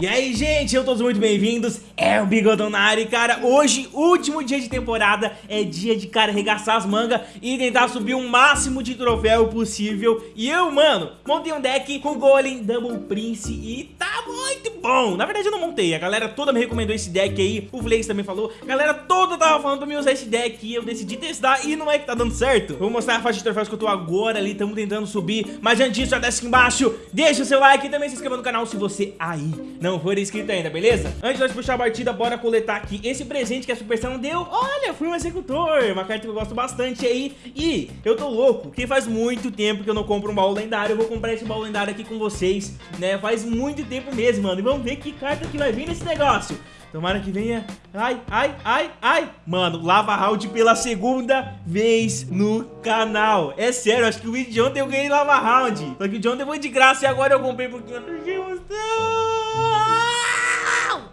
E aí, gente, eu todos muito bem-vindos, é o Bigodonari, cara, hoje, último dia de temporada, é dia de, cara, arregaçar as mangas e tentar subir o máximo de troféu possível, e eu, mano, montei um deck com Golem, Double Prince e tá muito bom, na verdade eu não montei, a galera toda me recomendou esse deck aí, o Flex também falou, a galera toda tava falando pra mim usar esse deck e eu decidi testar e não é que tá dando certo, vou mostrar a faixa de troféus que eu tô agora ali, tamo tentando subir, mas antes disso, já desce aqui embaixo, deixa o seu like e também se inscreva no canal se você aí não for inscrito ainda, beleza? Antes de nós puxar a partida, bora coletar aqui esse presente que a Supercell deu. Olha, fui um executor, uma carta que eu gosto bastante aí. E eu tô louco, que faz muito tempo que eu não compro um baú lendário. Eu vou comprar esse baú lendário aqui com vocês, né? Faz muito tempo mesmo, mano. E vamos ver que carta que vai vir nesse negócio. Tomara que venha. Ai, ai, ai, ai. Mano, Lava Round pela segunda vez no canal. É sério, acho que o vídeo de ontem eu ganhei Lava Round. Só que o de ontem foi de graça e agora eu comprei porque eu não tinha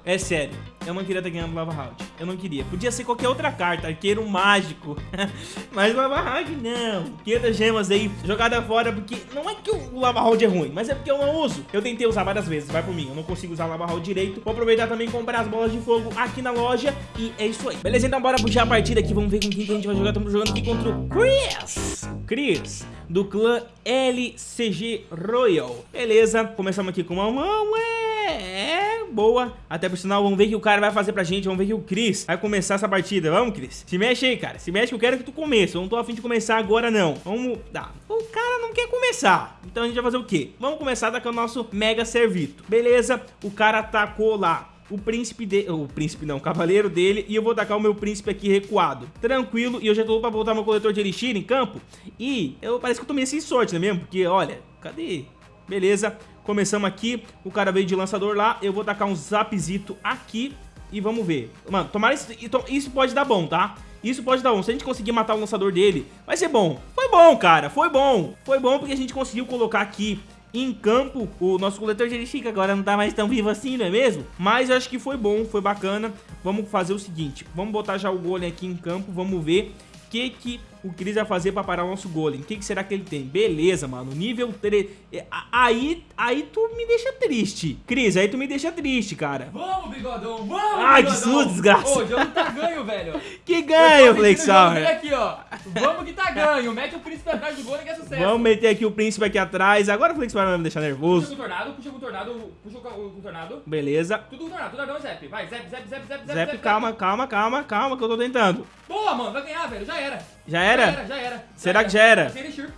é sério, eu não queria ter ganhado Lava Round. Eu não queria. Podia ser qualquer outra carta, arqueiro mágico. mas Lava Round não. 500 gemas aí, jogada fora, porque não é que o Lava Round é ruim, mas é porque eu não uso. Eu tentei usar várias vezes, vai por mim. Eu não consigo usar Lava Round direito. Vou aproveitar também e comprar as bolas de fogo aqui na loja. E é isso aí. Beleza, então bora puxar a partida aqui. Vamos ver com quem que a gente vai jogar. Estamos jogando aqui contra o Chris. Chris, do clã LCG Royal. Beleza, começamos aqui com uma mão, é boa. Até por sinal, vamos ver o que o cara vai fazer pra gente. Vamos ver que o Cris vai começar essa partida. Vamos, Cris? Se mexe aí, cara. Se mexe que eu quero que tu comece. Eu não tô afim de começar agora, não. Vamos... Tá. O cara não quer começar. Então a gente vai fazer o quê? Vamos começar daqui o nosso Mega Servito. Beleza. O cara atacou lá o príncipe dele, o príncipe não, o cavaleiro dele, e eu vou tacar o meu príncipe aqui recuado. Tranquilo, e eu já tô pra voltar meu coletor de elixir em campo, e eu parece que eu tomei sem sorte, não é mesmo? Porque, olha, cadê? Beleza, Começamos aqui, o cara veio de lançador lá, eu vou tacar um zapzito aqui e vamos ver. Mano, tomara isso, isso pode dar bom, tá? Isso pode dar bom. Se a gente conseguir matar o lançador dele, vai ser bom. Foi bom, cara. Foi bom. Foi bom porque a gente conseguiu colocar aqui em campo o nosso coletor de que agora não tá mais tão vivo assim, não é mesmo? Mas eu acho que foi bom, foi bacana. Vamos fazer o seguinte, vamos botar já o golem aqui em campo, vamos ver o que que o Cris vai fazer pra parar o nosso golem. O que, que, será que ele tem? Beleza, mano. Nível 3. É, aí, aí tu me deixa triste. Cris, aí tu me deixa triste, cara. Vamos, bigodão. Vamos, Ai, que susto, desgraça. Ô, o jogo tá ganho, velho. Que ganho, Flexor. aqui, ó. Vamos que tá ganho. Mete o príncipe atrás do golem que é sucesso. Vamos meter aqui o príncipe aqui atrás. Agora o Flexor vai me deixar nervoso. Puxa com o tornado, puxa com o tornado, puxa com o tornado. Beleza. Tudo com o tornado, tudo dragão, Zep. Vai, Zep, Zep, Zep, Zep, Zep. Zep, calma, calma, calma, calma, que eu tô tentando. Boa, mano. Vai ganhar, velho. Já era. Já era? Já era, já era. Será que já era?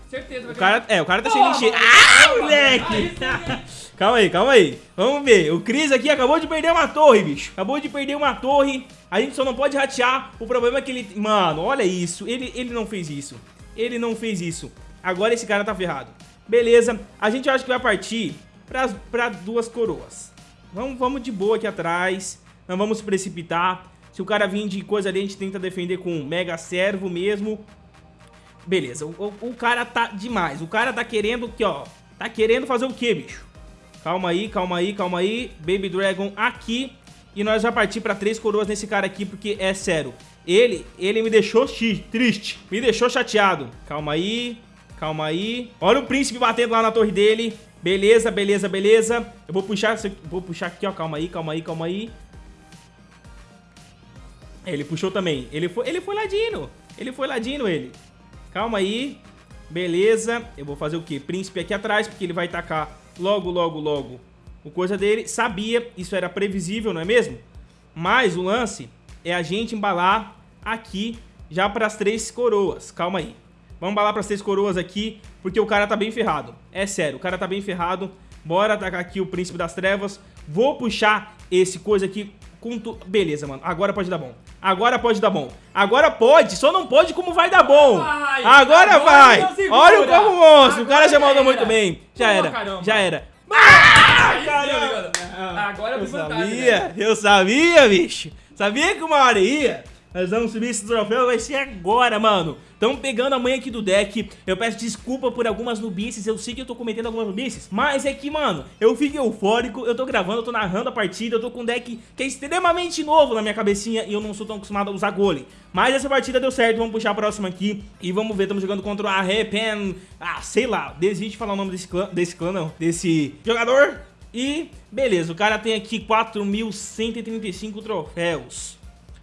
certeza. O cara, é, o cara tá sem encher. Ah, moleque! calma aí, calma aí. Vamos ver. O Cris aqui acabou de perder uma torre, bicho. Acabou de perder uma torre. A gente só não pode ratear. O problema é que ele... Mano, olha isso. Ele, ele não fez isso. Ele não fez isso. Agora esse cara tá ferrado. Beleza. A gente acha que vai partir pra, pra duas coroas. Vamos, vamos de boa aqui atrás. Não vamos precipitar. Se o cara vir de coisa ali, a gente tenta defender com mega servo mesmo. Beleza, o, o, cara tá demais. O cara tá querendo que, ó. Tá querendo fazer o quê, bicho? Calma aí, calma aí, calma aí. Baby Dragon aqui. E nós vamos partir pra três coroas nesse cara aqui, porque é sério. Ele, ele me deixou triste. Me deixou chateado. Calma aí, calma aí. Olha o príncipe batendo lá na torre dele. Beleza, beleza, beleza. Eu vou puxar, vou puxar aqui, ó. Calma aí, calma aí, calma aí. Ele puxou também. Ele foi, ele foi ladino. Ele foi ladino, ele. Calma aí. Beleza. Eu vou fazer o quê? Príncipe aqui atrás, porque ele vai tacar logo, logo, logo o coisa dele. Sabia, isso era previsível, não é mesmo? Mas o lance é a gente embalar aqui já para as três coroas. Calma aí. Vamos embalar para as três coroas aqui, porque o cara tá bem ferrado. É sério, o cara tá bem ferrado. Bora atacar aqui o Príncipe das Trevas. Vou puxar esse coisa aqui com tu... Beleza, mano. Agora pode dar bom. Agora pode dar bom. Agora pode. Só não pode como vai dar bom. Vai, agora, agora vai. Olha o corpo monstro. o cara já mandou muito bem. Já era. Caramba. Já era. Ah, caramba. Agora eu sabia. Né? Eu sabia, bicho. Sabia que uma hora ia. Nós vamos subir esse troféu, vai ser agora, mano. Estamos pegando a mãe aqui do deck. Eu peço desculpa por algumas nubices. Eu sei que eu tô cometendo algumas nubices. Mas é que, mano, eu fico eufórico. Eu tô gravando, eu tô narrando a partida. Eu tô com um deck que é extremamente novo na minha cabecinha. E eu não sou tão acostumado a usar golem. Mas essa partida deu certo. Vamos puxar a próxima aqui. E vamos ver. Estamos jogando contra a Repen. Ah, sei lá. Desiste de falar o nome desse clã. Desse clã, não. Desse jogador. E, beleza, o cara tem aqui 4.135 troféus.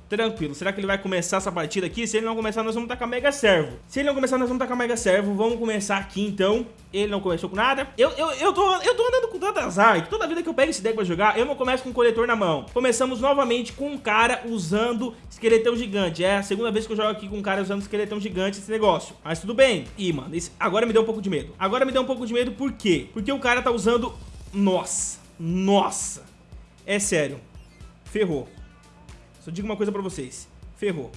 Tranquilo, será que ele vai começar essa partida aqui? Se ele não começar, nós vamos tacar Mega Servo. Se ele não começar, nós vamos tacar Mega Servo. Vamos começar aqui, então. Ele não começou com nada. Eu, eu, eu, tô, eu tô andando com tanto azar Toda vida que eu pego esse deck pra jogar Eu não começo com o coletor na mão. Começamos novamente com um cara usando esqueletão gigante. É a segunda vez que eu jogo aqui com um cara usando esqueletão gigante Esse negócio. Mas tudo bem. Ih, mano, esse, agora me deu um pouco de medo. Agora me deu um pouco de medo, por quê? Porque o cara tá usando... Nossa, nossa. É sério. Ferrou só digo uma coisa pra vocês. Ferrou.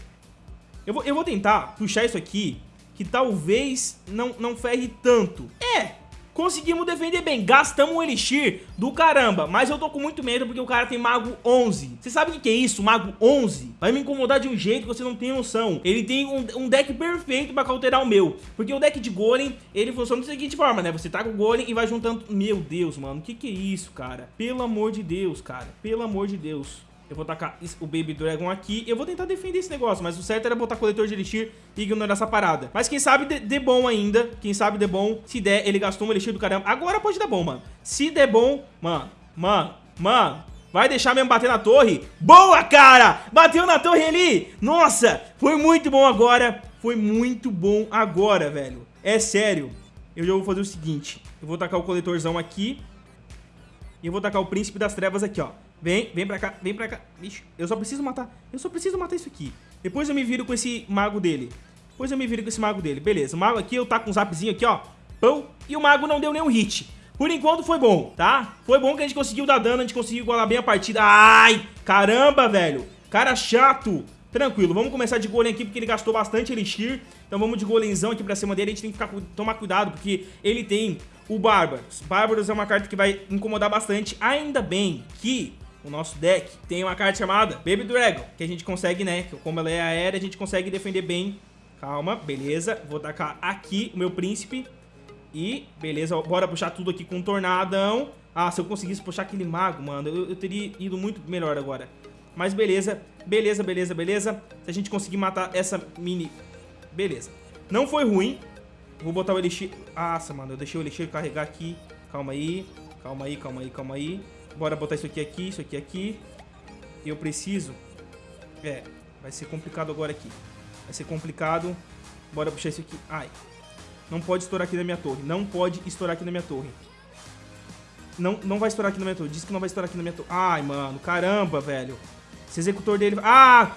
Eu vou, eu vou tentar puxar isso aqui, que talvez não, não ferre tanto. É, conseguimos defender bem, gastamos um elixir do caramba, mas eu tô com muito medo porque o cara tem mago 11. Você sabe o que é isso, mago 11? Vai me incomodar de um jeito que você não tem noção. Ele tem um, um deck perfeito pra cauterar o meu, porque o deck de golem, ele funciona da seguinte forma, né? Você tá com o golem e vai juntando... Meu Deus, mano, o que que é isso, cara? Pelo amor de Deus, cara, pelo amor de Deus. Eu vou tacar o Baby Dragon aqui. Eu vou tentar defender esse negócio, mas o certo era botar coletor de Elixir e ignorar essa parada. Mas quem sabe dê de bom ainda. Quem sabe dê bom. Se der, ele gastou um Elixir do caramba. Agora pode dar bom, mano. Se der bom, mano, mano, mano, Vai deixar mesmo bater na torre? Boa, cara! Bateu na torre ali! Nossa, foi muito bom agora. Foi muito bom agora, velho. É sério. Eu já vou fazer o seguinte. Eu vou tacar o coletorzão aqui. E eu vou tacar o Príncipe das Trevas aqui, ó. Vem, vem pra cá, vem pra cá. Bicho, eu só preciso matar. Eu só preciso matar isso aqui. Depois eu me viro com esse mago dele. Depois eu me viro com esse mago dele. Beleza, o mago aqui, eu tá com um zapzinho aqui, ó. Pão. E o mago não deu nenhum hit. Por enquanto foi bom, tá? Foi bom que a gente conseguiu dar dano, a gente conseguiu igualar bem a partida. Ai, caramba, velho. Cara chato. Tranquilo, vamos começar de golem aqui porque ele gastou bastante elixir. Então vamos de golemzão aqui pra cima dele. A gente tem que ficar, tomar cuidado porque ele tem o Bárbaros. Bárbaros é uma carta que vai incomodar bastante. Ainda bem que o nosso deck tem uma carta chamada Baby Dragon, que a gente consegue, né, como ela é aérea, a gente consegue defender bem. Calma, beleza. Vou tacar aqui o meu príncipe. E, beleza, bora puxar tudo aqui com um tornadão. Ah, se eu conseguisse puxar aquele mago, mano, eu, eu teria ido muito melhor agora. Mas beleza, beleza, beleza, beleza. Se a gente conseguir matar essa mini... Beleza. Não foi ruim. Vou botar o elixir... Nossa, mano, eu deixei o elixir carregar aqui. Calma aí, calma aí, calma aí, calma aí. Bora botar isso aqui aqui, isso aqui aqui. Eu preciso... É, vai ser complicado agora aqui. Vai ser complicado. Bora puxar isso aqui. Ai. Não pode estourar aqui na minha torre. Não pode estourar aqui na minha torre. Não, não vai estourar aqui na minha torre. Diz que não vai estourar aqui na minha torre. Ai, mano. Caramba, velho. Esse executor dele... Ah!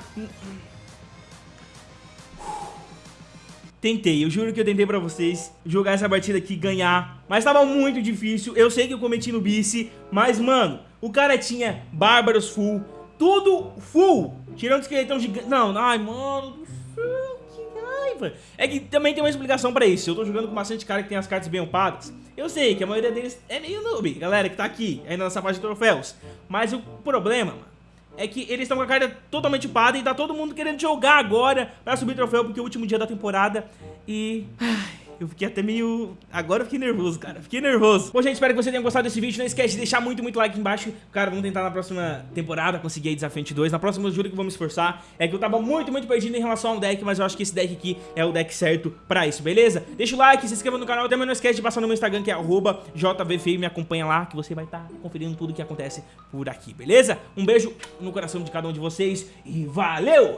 Tentei, eu juro que eu tentei pra vocês jogar essa partida aqui, ganhar Mas tava muito difícil, eu sei que eu cometi no bice Mas, mano, o cara tinha Bárbaros full Tudo full Tirando esqueletão gigante Não, ai, mano É que também tem uma explicação pra isso Eu tô jogando com bastante cara que tem as cartas bem upadas Eu sei que a maioria deles é meio noob Galera que tá aqui, ainda nessa parte de troféus Mas o problema, mano é que eles estão com a carta totalmente upada e tá todo mundo querendo jogar agora pra subir troféu, porque é o último dia da temporada e... Ai... Eu fiquei até meio... Agora eu fiquei nervoso, cara. Fiquei nervoso. Bom, gente, espero que você tenha gostado desse vídeo. Não esquece de deixar muito, muito like aqui embaixo. Cara, vamos tentar na próxima temporada conseguir aí Desafio 2. Na próxima eu juro que vou me esforçar. É que eu tava muito, muito perdido em relação ao deck, mas eu acho que esse deck aqui é o deck certo pra isso, beleza? Deixa o like, se inscreva no canal. Também não esquece de passar no meu Instagram, que é JVFeio. Me acompanha lá, que você vai estar tá conferindo tudo que acontece por aqui, beleza? Um beijo no coração de cada um de vocês e valeu!